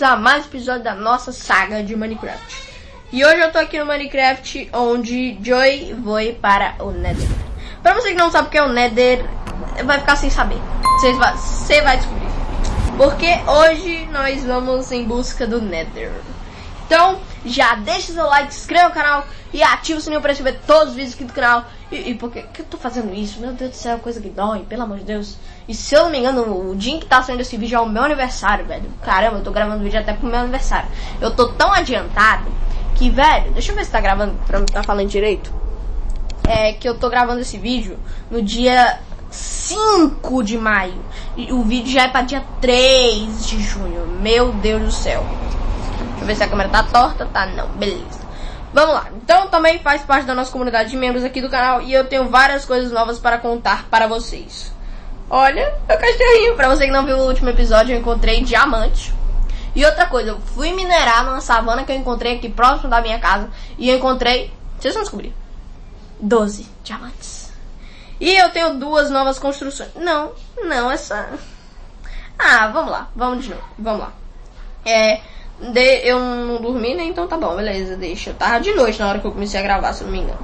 bem-vindos a mais um episódio da nossa saga de Minecraft. E hoje eu tô aqui no Minecraft, onde Joy foi para o Nether. Pra você que não sabe o que é o Nether, vai ficar sem saber. Você vai, você vai descobrir. Porque hoje nós vamos em busca do Nether. Então, já deixa seu like, se inscreva no canal e ativa o sininho para receber todos os vídeos aqui do canal. E, e por que, eu tô fazendo isso? Meu Deus do céu, coisa que dói, pelo amor de Deus. E se eu não me engano, o dia que tá saindo esse vídeo é o meu aniversário, velho. Caramba, eu tô gravando vídeo até pro meu aniversário. Eu tô tão adiantado que, velho, deixa eu ver se tá gravando pra me tá falando direito. É que eu tô gravando esse vídeo no dia 5 de maio. E o vídeo já é pra dia 3 de junho. Meu Deus do céu. Deixa eu ver se a câmera tá torta. Tá, não. Beleza. Vamos lá. Então também faz parte da nossa comunidade de membros aqui do canal. E eu tenho várias coisas novas para contar para vocês. Olha, meu cachorrinho. Pra você que não viu o último episódio, eu encontrei diamante. E outra coisa, eu fui minerar numa savana que eu encontrei aqui próximo da minha casa. E eu encontrei... Vocês vão descobrir. 12 diamantes. E eu tenho duas novas construções. Não, não, essa... Ah, vamos lá. Vamos de novo. Vamos lá. É... De, eu não dormi, né? Então tá bom, beleza, deixa. Eu tava de noite na hora que eu comecei a gravar, se não me engano.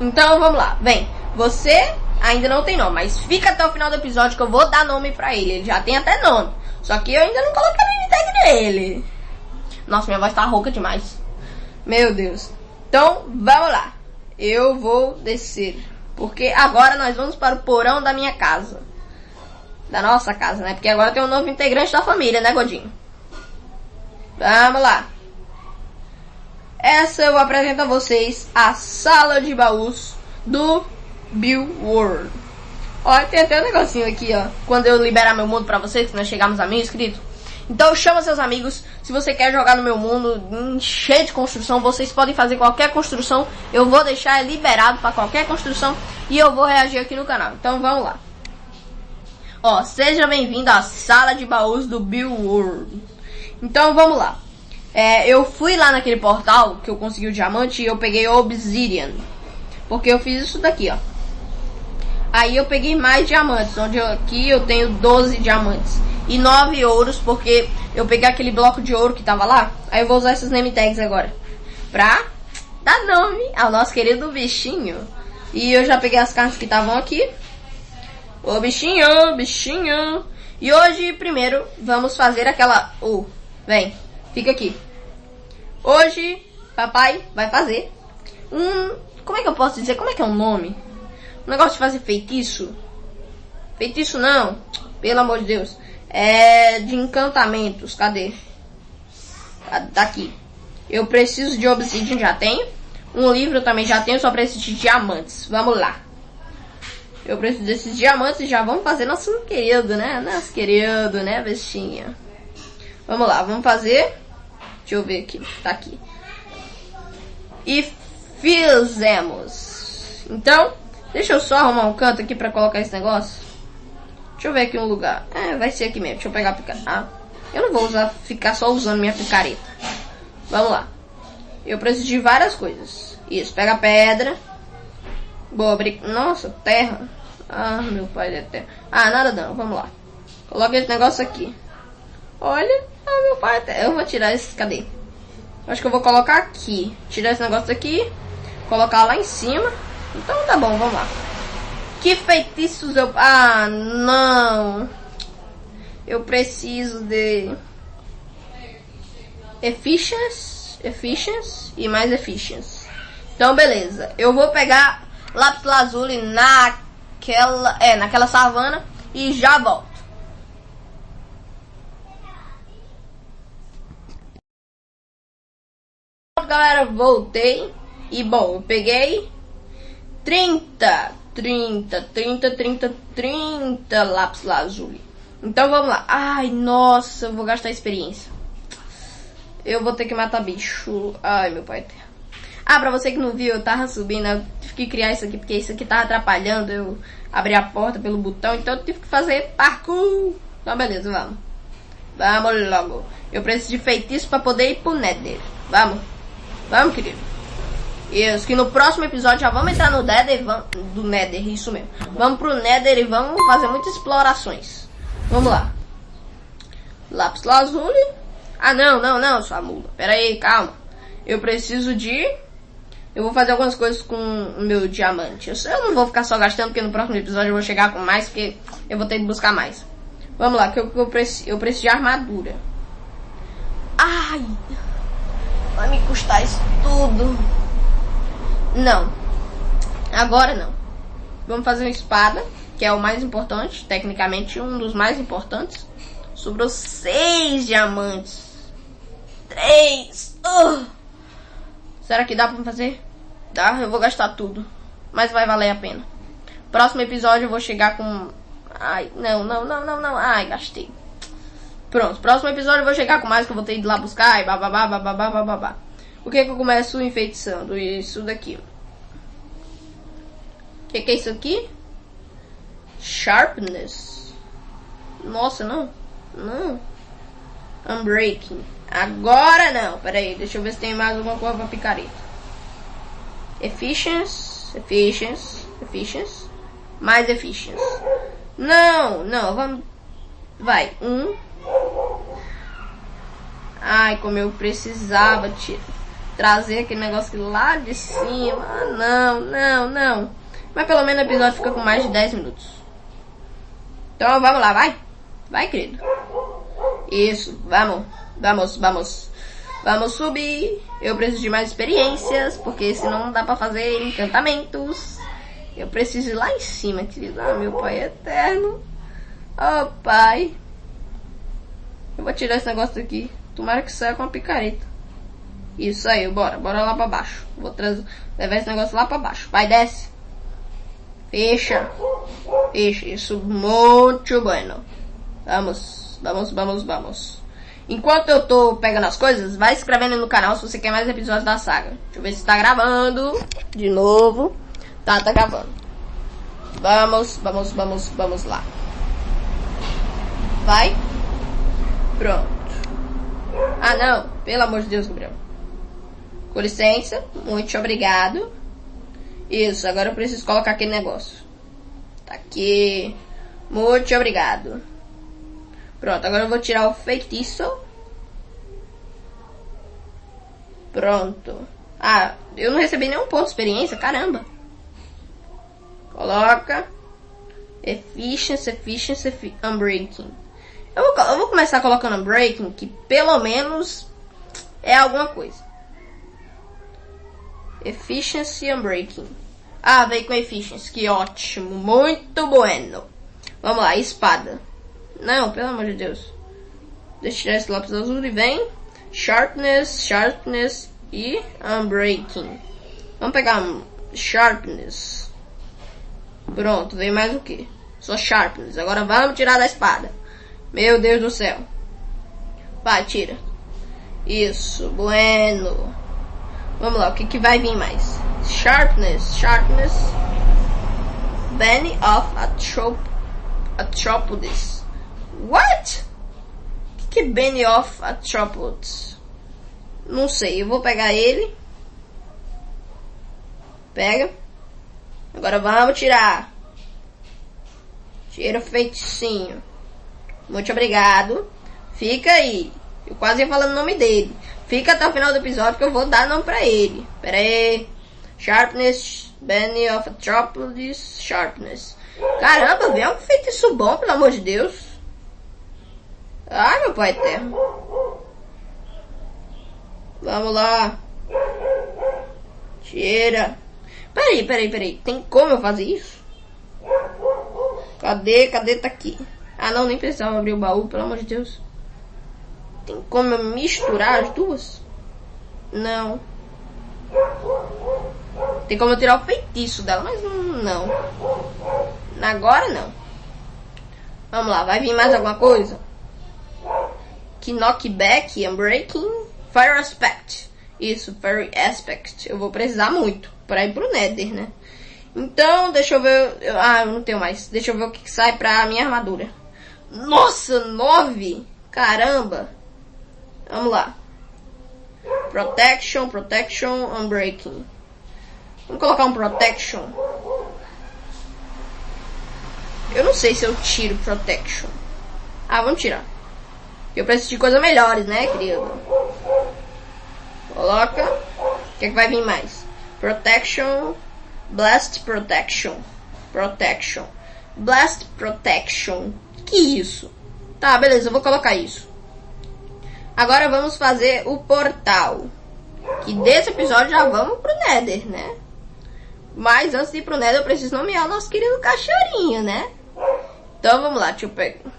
Então vamos lá, vem. Você ainda não tem nome, mas fica até o final do episódio que eu vou dar nome pra ele. Ele já tem até nome. Só que eu ainda não coloquei name tag nele. Nossa, minha voz tá rouca demais. Meu Deus. Então, vamos lá. Eu vou descer. Porque agora nós vamos para o porão da minha casa. Da nossa casa, né? Porque agora tem um novo integrante da família, né, Godinho? Vamos lá. Essa eu apresento a vocês a sala de baús do Bill World. Ó, tem até um negocinho aqui, ó. Quando eu liberar meu mundo pra vocês, que nós chegamos a mil inscritos. Então chama seus amigos. Se você quer jogar no meu mundo cheio de construção, vocês podem fazer qualquer construção. Eu vou deixar liberado para qualquer construção e eu vou reagir aqui no canal. Então vamos lá. Ó, seja bem-vindo à sala de baús do Bill World. Então vamos lá. É, eu fui lá naquele portal que eu consegui o diamante e eu peguei Obsidian. Porque eu fiz isso daqui, ó. Aí eu peguei mais diamantes, onde eu, aqui eu tenho 12 diamantes. E 9 ouros, porque eu peguei aquele bloco de ouro que tava lá. Aí eu vou usar esses name tags agora. Pra dar nome ao nosso querido bichinho. E eu já peguei as cartas que estavam aqui. Ô bichinho, bichinho. E hoje, primeiro, vamos fazer aquela... Oh, Vem, fica aqui. Hoje, papai vai fazer um... Como é que eu posso dizer? Como é que é o nome? Um negócio de fazer feitiço. Feitiço não. Pelo amor de Deus. É de encantamentos. Cadê? Daqui. Eu preciso de obsidian, já tenho. Um livro também já tenho, só preciso de diamantes. Vamos lá. Eu preciso desses diamantes e já vamos fazer nosso querido, né? Nosso querido, né, bestinha? Vamos lá, vamos fazer. Deixa eu ver aqui. Tá aqui. E fizemos. Então, deixa eu só arrumar um canto aqui pra colocar esse negócio. Deixa eu ver aqui um lugar. É, vai ser aqui mesmo. Deixa eu pegar a picareta. Ah, eu não vou usar, ficar só usando minha picareta. Vamos lá. Eu preciso de várias coisas. Isso, pega a pedra. Boa, Nossa, terra. Ah, meu pai é terra. Ah, nada não. Vamos lá. Coloca esse negócio aqui. Olha. Ah, meu pai até. Eu vou tirar esse. Cadê? Acho que eu vou colocar aqui. Tirar esse negócio daqui. Colocar lá em cima. Então tá bom, vamos lá. Que feitiços eu. Ah, não. Eu preciso de. Efficiency. Efficiency e mais efficiency. Então, beleza. Eu vou pegar lápis lazuli naquela. É, naquela savana. E já volto. galera, voltei. E bom, peguei 30, 30, 30, 30, 30 lápis lazuli. Então vamos lá. Ai, nossa, eu vou gastar experiência. Eu vou ter que matar bicho. Ai, meu pai. Ah, pra você que não viu, eu tava subindo, eu tive que criar isso aqui, porque isso aqui tava atrapalhando eu abrir a porta pelo botão, então eu tive que fazer parkour. Então beleza, vamos. Vamos logo. Eu preciso de feitiço pra poder ir pro Nether. Vamos. Vamos, querido. Isso, que no próximo episódio já vamos entrar no Nether, vamos, do Nether, isso mesmo. Vamos pro Nether e vamos fazer muitas explorações. Vamos lá. Lápis lazuli. Ah, não, não, não, sua mula. Pera aí, calma. Eu preciso de... Eu vou fazer algumas coisas com o meu diamante. Eu, eu não vou ficar só gastando, porque no próximo episódio eu vou chegar com mais, porque eu vou ter que buscar mais. Vamos lá, que eu, eu, eu preciso de armadura. Ai! Vai me custar isso tudo. Não. Agora não. Vamos fazer uma espada, que é o mais importante, tecnicamente um dos mais importantes. Sobrou seis diamantes. Três. Uh. Será que dá pra fazer? Dá, eu vou gastar tudo. Mas vai valer a pena. Próximo episódio eu vou chegar com... Ai, não, não, não, não, não. Ai, gastei. Pronto, próximo episódio eu vou chegar com mais que eu vou ter ido lá buscar e bababá, bababá, bababá. O que que eu começo enfeitiçando? Isso daqui. O que, que é isso aqui? Sharpness. Nossa, não. Não. Unbreaking. Agora não. Pera aí, deixa eu ver se tem mais alguma coisa pra picareta. Efficiency. Efficiency. Efficiency. Mais efficiency. Não, não, vamos... Vai, um. Ai, como eu precisava te trazer aquele negócio lá de cima. Ah, não, não, não. Mas pelo menos o episódio fica com mais de 10 minutos. Então vamos lá, vai. Vai, querido. Isso, vamos, vamos, vamos. Vamos subir. Eu preciso de mais experiências, porque senão não dá pra fazer encantamentos. Eu preciso ir lá em cima, querido. Ah, meu pai eterno. Oh, pai. Eu vou tirar esse negócio daqui. Tomara que saia com a picareta. Isso aí, bora. Bora lá pra baixo. Vou trazer, levar esse negócio lá pra baixo. Vai, desce. Fecha. Fecha. Isso, muito bueno. Vamos, vamos, vamos, vamos. Enquanto eu tô pegando as coisas, vai se inscrevendo no canal se você quer mais episódios da saga. Deixa eu ver se tá gravando. De novo. Tá, tá gravando. Vamos, vamos, vamos, vamos lá. Vai. Pronto. Ah, não. Pelo amor de Deus, Gabriel. Com licença. Muito obrigado. Isso, agora eu preciso colocar aquele negócio. Tá aqui. Muito obrigado. Pronto, agora eu vou tirar o feitiço. Pronto. Ah, eu não recebi nenhum ponto de experiência, caramba. Coloca. Efficiency, efficiency, unbreaking. Eu vou, eu vou começar colocando unbreaking, que pelo menos é alguma coisa. Efficiency unbreaking. Ah, veio com efficiency, que ótimo, muito bueno. Vamos lá, espada. Não, pelo amor de Deus. Deixa eu tirar esse lápis azul e vem. Sharpness, sharpness e unbreaking. Vamos pegar sharpness. Pronto, veio mais o que? Só sharpness. Agora vamos tirar da espada. Meu Deus do céu. Vai, tira. Isso, bueno. Vamos lá, o que, que vai vir mais? Sharpness, sharpness. Benny of Atrop Atropolis. What? O que, que é Benny of Atropolis? Não sei, eu vou pegar ele. Pega. Agora vamos tirar. Tira o feiticinho. Muito obrigado. Fica aí. Eu quase ia falando o nome dele. Fica até o final do episódio que eu vou dar nome pra ele. Pera aí. Sharpness, Benny of Atropolis, Sharpness. Caramba, vê um feitiço bom, pelo amor de Deus. Ai, meu pai eterno. Vamos lá. Tira. Peraí, peraí, peraí. Tem como eu fazer isso? Cadê? Cadê? Tá aqui. Ah, não, nem precisava abrir o baú, pelo amor de Deus. Tem como eu misturar as duas? Não. Tem como eu tirar o feitiço dela, mas não. Agora não. Vamos lá, vai vir mais alguma coisa? Que knockback, unbreaking, fire aspect. Isso, fire aspect. Eu vou precisar muito para ir pro nether, né? Então, deixa eu ver. Ah, eu não tenho mais. Deixa eu ver o que sai pra minha armadura. Nossa, nove! Caramba! Vamos lá. Protection, protection, unbreaking. Vamos colocar um protection. Eu não sei se eu tiro protection. Ah, vamos tirar. Eu preciso de coisas melhores, né, querido? Coloca. O que, é que vai vir mais? Protection. Blast Protection. Protection. Blast Protection. Que isso? Tá, beleza, eu vou colocar isso. Agora vamos fazer o portal. Que desse episódio já vamos pro Nether, né? Mas antes de ir pro Nether eu preciso nomear o nosso querido cachorrinho, né? Então vamos lá, deixa eu pegar.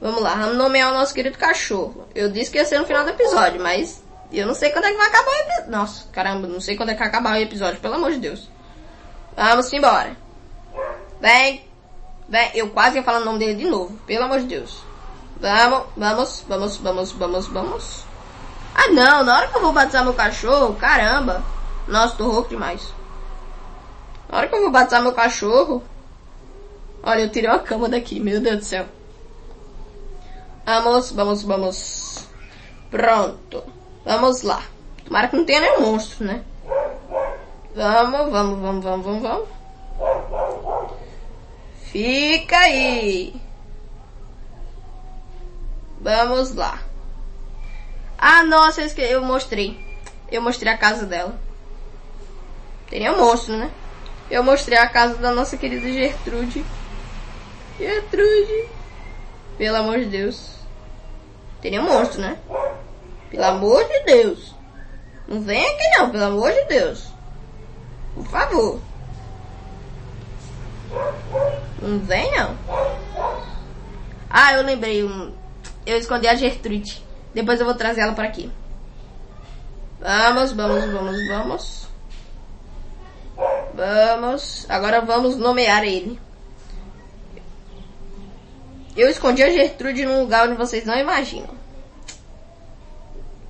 Vamos lá, vamos nomear o nosso querido cachorro. Eu disse que ia ser no final do episódio, mas eu não sei quando é que vai acabar o episódio. Nossa, caramba, não sei quando é que vai acabar o episódio, pelo amor de Deus. Vamos embora. Vem. Vem. Eu quase ia falar o nome dele de novo, pelo amor de Deus. Vamos, vamos, vamos, vamos, vamos, vamos. Ah não, na hora que eu vou batizar meu cachorro, caramba. Nossa, tô rouco demais. Na hora que eu vou batizar meu cachorro. Olha, eu tirei a cama daqui, meu Deus do céu. Vamos, vamos, vamos. Pronto. Vamos lá. Tomara que não tenha nenhum monstro, né? Vamos, vamos, vamos, vamos, vamos, vamos. Fica aí. Vamos lá. Ah, nossa, eu mostrei. Eu mostrei a casa dela. Teria monstro, né? Eu mostrei a casa da nossa querida Gertrude. Gertrude. Pelo amor de Deus. Teria monstro, né? Pelo amor de Deus. Não vem aqui não, pelo amor de Deus. Por favor. Não vem não. Ah, eu lembrei. Um... Eu escondi a Gertrude. Depois eu vou trazer ela para aqui. Vamos, vamos, vamos, vamos. Vamos. Agora vamos nomear ele. Eu escondi a Gertrude num lugar onde vocês não imaginam.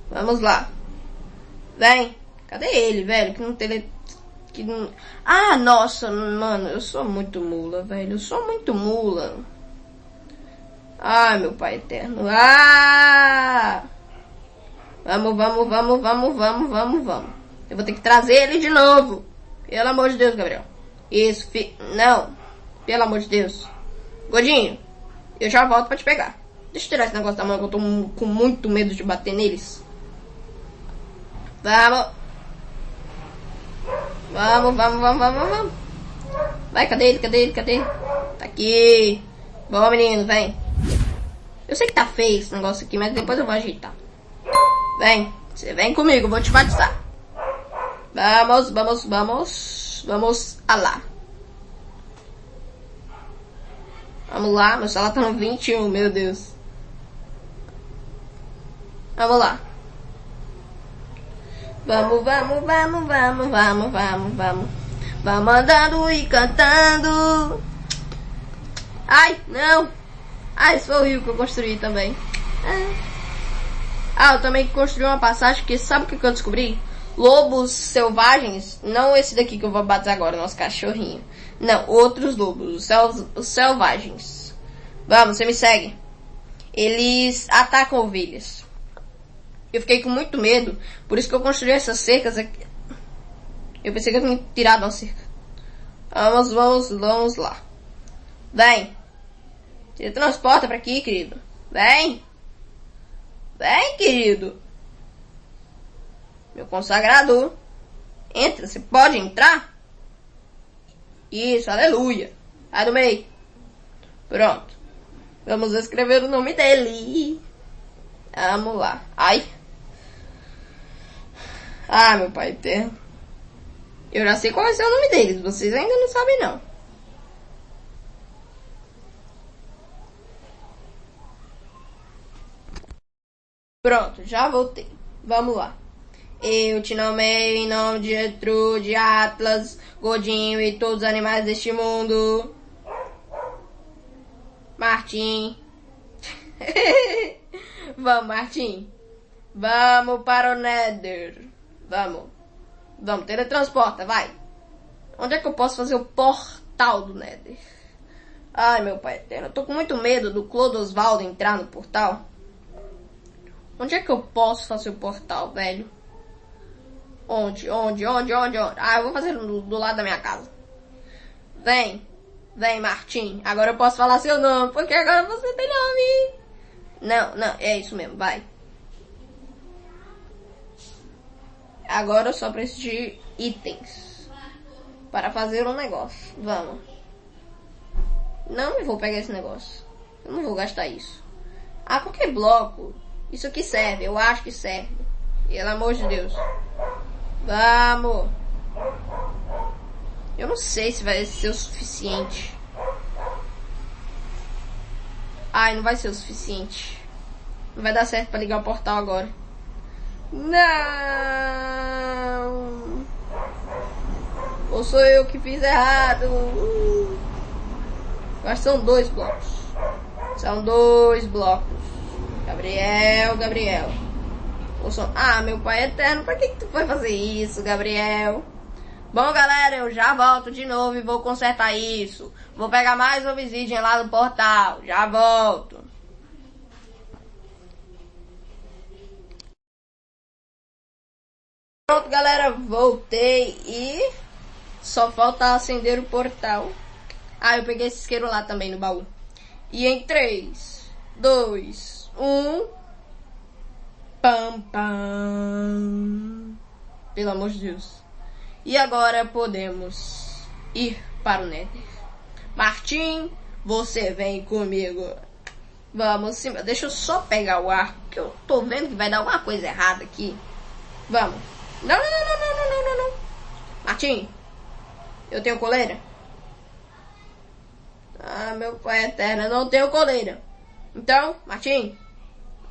Vamos lá. Vem. Cadê ele, velho? Que não tele... Que não... Ah, nossa, mano. Eu sou muito mula, velho. Eu sou muito mula. Ai, meu pai eterno. Ah! Vamos, vamos, vamos, vamos, vamos, vamos, vamos. Eu vou ter que trazer ele de novo. Pelo amor de Deus, Gabriel. Isso, fi... Não. Pelo amor de Deus. Godinho. Eu já volto pra te pegar. Deixa eu tirar esse negócio da mão que eu tô com muito medo de bater neles. Vamos. Vamos, vamos, vamos, vamos, vamos. Vai, cadê ele? Cadê ele? Cadê ele? Tá aqui. Bom, menino, vem. Eu sei que tá feio esse negócio aqui, mas depois eu vou ajeitar. Vem. Você vem comigo, vou te batizar. Vamos, vamos, vamos. Vamos a lá. Vamos lá, meu celular tá no 21, meu Deus. Vamos lá. Vamos, vamos, vamos, vamos, vamos, vamos, vamos. Vamos andando e cantando. Ai, não. Ah, esse foi o rio que eu construí também. Ah, eu também construí uma passagem que sabe o que eu descobri? Lobos selvagens, não esse daqui que eu vou bater agora, nosso cachorrinho. Não, outros lobos, os, sel os selvagens. Vamos, você me segue. Eles atacam ovelhas. Eu fiquei com muito medo, por isso que eu construí essas cercas aqui. Eu pensei que eu tinha tirado uma cerca. Vamos, vamos, vamos lá. Vem. Você transporta pra aqui, querido. Vem. Vem, querido. Meu consagrador. Entra, você pode entrar? Isso, aleluia. Sai do meio. Pronto. Vamos escrever o nome dele. Vamos lá. Ai. Ah, meu pai eterno. Eu já sei qual ser o nome deles. Vocês ainda não sabem, não. Pronto, já voltei. Vamos lá. Eu te nomeio em nome de Getrude, Atlas, Godinho e todos os animais deste mundo. Martim. Vamos, Martim. Vamos para o Nether. Vamos. Vamos, teletransporta, vai. Onde é que eu posso fazer o portal do Nether? Ai, meu pai eterno, eu tô com muito medo do Clodo Osvaldo entrar no portal. Onde é que eu posso fazer o portal, velho? Onde? Onde? Onde? Onde? Onde? Ah, eu vou fazer do, do lado da minha casa. Vem. Vem, Martim. Agora eu posso falar seu nome, porque agora você tem nome. Não, não, é isso mesmo, vai. Agora eu só preciso de itens. Para fazer um negócio. Vamos. Não vou pegar esse negócio. Eu não vou gastar isso. Ah, qualquer bloco. Isso aqui serve. Eu acho que serve. Pelo amor de Deus. Vamos. Eu não sei se vai ser o suficiente. Ai, não vai ser o suficiente. Não vai dar certo pra ligar o portal agora. Não! Ou sou eu que fiz errado? Mas são dois blocos. São dois blocos. Gabriel, Gabriel. Ah, meu pai eterno, pra que, que tu foi fazer isso, Gabriel? Bom, galera, eu já volto de novo e vou consertar isso. Vou pegar mais obsidian lá no portal. Já volto. Pronto, galera, voltei e só falta acender o portal. Ah, eu peguei esse isqueiro lá também no baú. E em 3, 2, 1. Pam, pam. Pelo amor de Deus. E agora podemos ir para o Nether. Martim, você vem comigo. Vamos sim. Deixa eu só pegar o arco, que eu tô vendo que vai dar alguma coisa errada aqui. Vamos. Não, não, não, não, não, não, não, não. Martim, eu tenho coleira? Ah, meu pai eterno, eu não tenho coleira. Então, Martim,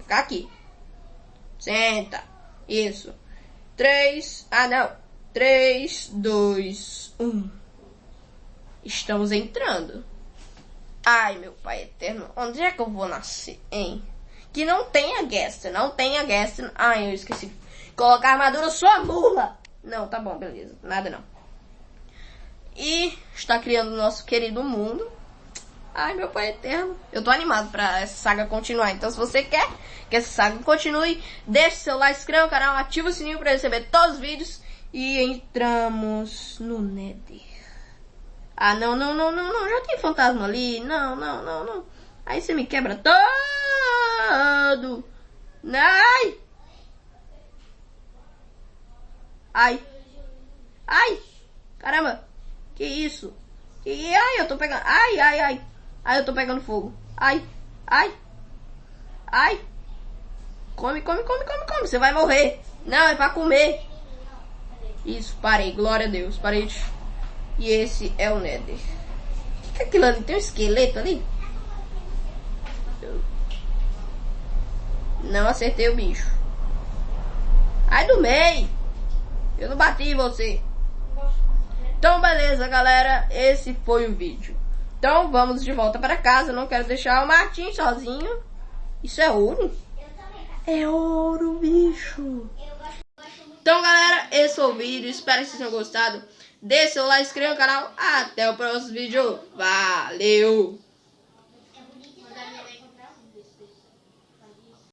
ficar aqui. Senta. Isso. Três. Ah, não. Três, dois, um. Estamos entrando. Ai, meu pai eterno, onde é que eu vou nascer, hein? Que não tenha guest, não tenha guest. Ai, eu esqueci. Colocar armadura sua mula. Não, tá bom, beleza. Nada não. E está criando o nosso querido mundo. Ai, meu pai eterno. Eu tô animado pra essa saga continuar. Então, se você quer que essa saga continue, deixe seu like, inscreva no canal, ativa o sininho para receber todos os vídeos. E entramos no Nether. Ah, não, não, não, não, não. Já tem fantasma ali. Não, não, não, não. Aí você me quebra todo. Ai! Ai! Ai! Caramba! Que isso? Que... Ai, eu tô pegando... Ai, ai, ai! Ai, eu tô pegando fogo. Ai! Ai! Ai! Come, come, come, come, come. Você vai morrer. Não, é pra comer. Isso, parei. Glória a Deus. Parei. E esse é o Nether. O que é aquilo ali? Tem um esqueleto ali? Não acertei o bicho. Ai do meio. Eu não bati em você. Então, beleza, galera. Esse foi o vídeo. Então, vamos de volta para casa. Não quero deixar o Martim sozinho. Isso é ouro? É ouro, bicho. Então, galera, esse foi o vídeo. Espero que vocês tenham gostado. Deixe seu like, inscreva no canal. Até o próximo vídeo. Valeu!